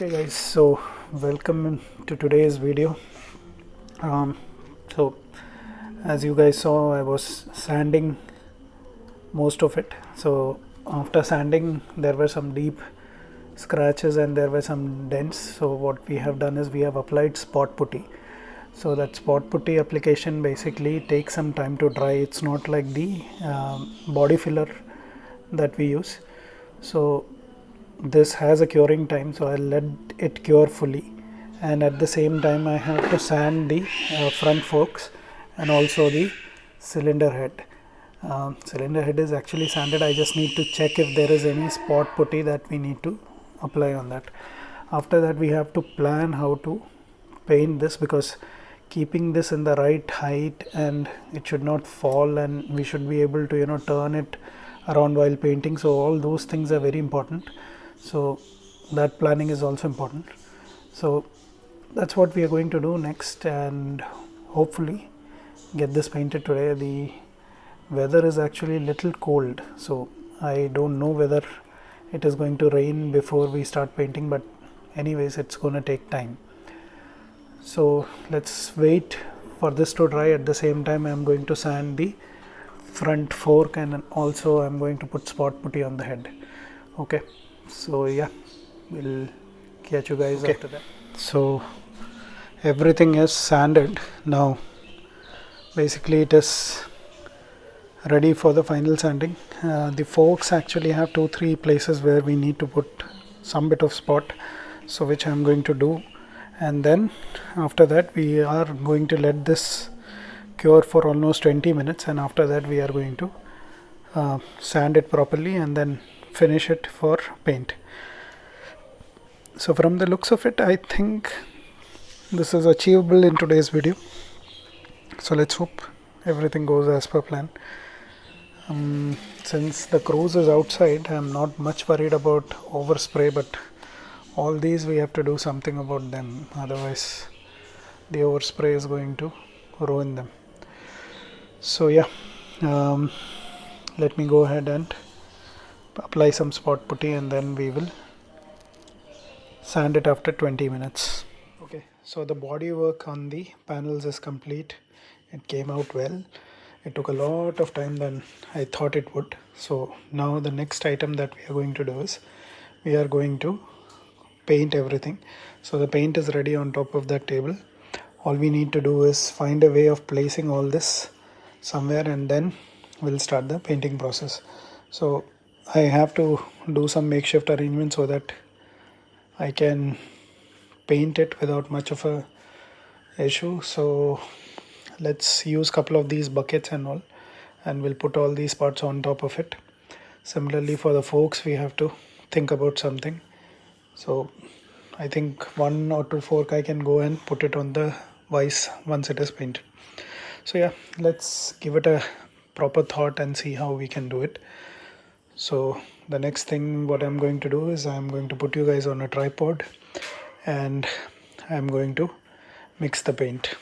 okay guys so welcome to today's video. Um, so as you guys saw I was sanding most of it. So after sanding there were some deep scratches and there were some dents. So what we have done is we have applied spot putty. So that spot putty application basically takes some time to dry. It's not like the um, body filler that we use. So this has a curing time so I'll let it cure fully. And at the same time I have to sand the uh, front forks and also the cylinder head. Um, cylinder head is actually sanded. I just need to check if there is any spot putty that we need to apply on that. After that we have to plan how to paint this because keeping this in the right height and it should not fall and we should be able to you know turn it around while painting. So all those things are very important so that planning is also important. So that's what we are going to do next and hopefully get this painted today. The weather is actually a little cold so I don't know whether it is going to rain before we start painting but anyways it's going to take time. So let's wait for this to dry. At the same time I'm going to sand the front fork and also I'm going to put spot putty on the head. Okay so yeah we'll catch you guys okay. after that. So everything is sanded. Now basically it is ready for the final sanding. Uh, the forks actually have two three places where we need to put some bit of spot so which I'm going to do. And then after that we are going to let this cure for almost 20 minutes and after that we are going to uh, sand it properly and then finish it for paint. So from the looks of it I think this is achievable in today's video. So let's hope everything goes as per plan. Um, since the cruise is outside I'm not much worried about overspray but all these we have to do something about them. Otherwise the overspray is going to ruin them. So yeah um, let me go ahead and apply some spot putty and then we will sand it after 20 minutes. Okay so the body work on the panels is complete. It came out well. It took a lot of time than I thought it would. So now the next item that we are going to do is we are going to paint everything. So the paint is ready on top of that table. All we need to do is find a way of placing all this somewhere and then we'll start the painting process. So I have to do some makeshift arrangement so that I can paint it without much of a issue. So let's use couple of these buckets and all and we'll put all these parts on top of it. Similarly for the forks we have to think about something. So I think one or two fork I can go and put it on the vise once it is painted. So yeah let's give it a proper thought and see how we can do it so the next thing what I'm going to do is I'm going to put you guys on a tripod and I'm going to mix the paint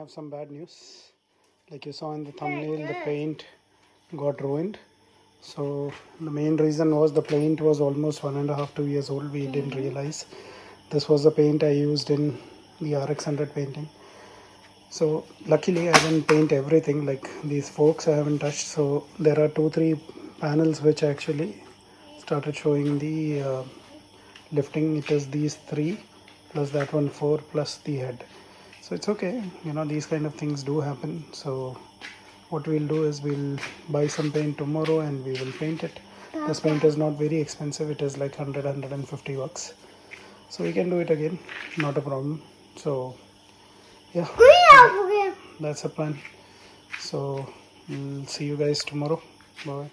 have some bad news. Like you saw in the thumbnail the paint got ruined. So the main reason was the paint was almost one and a half two years old. We didn't realize. This was the paint i used in the rx 100 painting. So luckily i didn't paint everything. Like these forks i haven't touched. So there are two three panels which actually started showing the uh, lifting. It is these three plus that one four plus the head so it's okay. You know these kind of things do happen. So what we'll do is we'll buy some paint tomorrow and we will paint it. This paint is not very expensive. It is like 100 150 bucks. So we can do it again. Not a problem. So yeah. That's the plan. So we'll see you guys tomorrow. Bye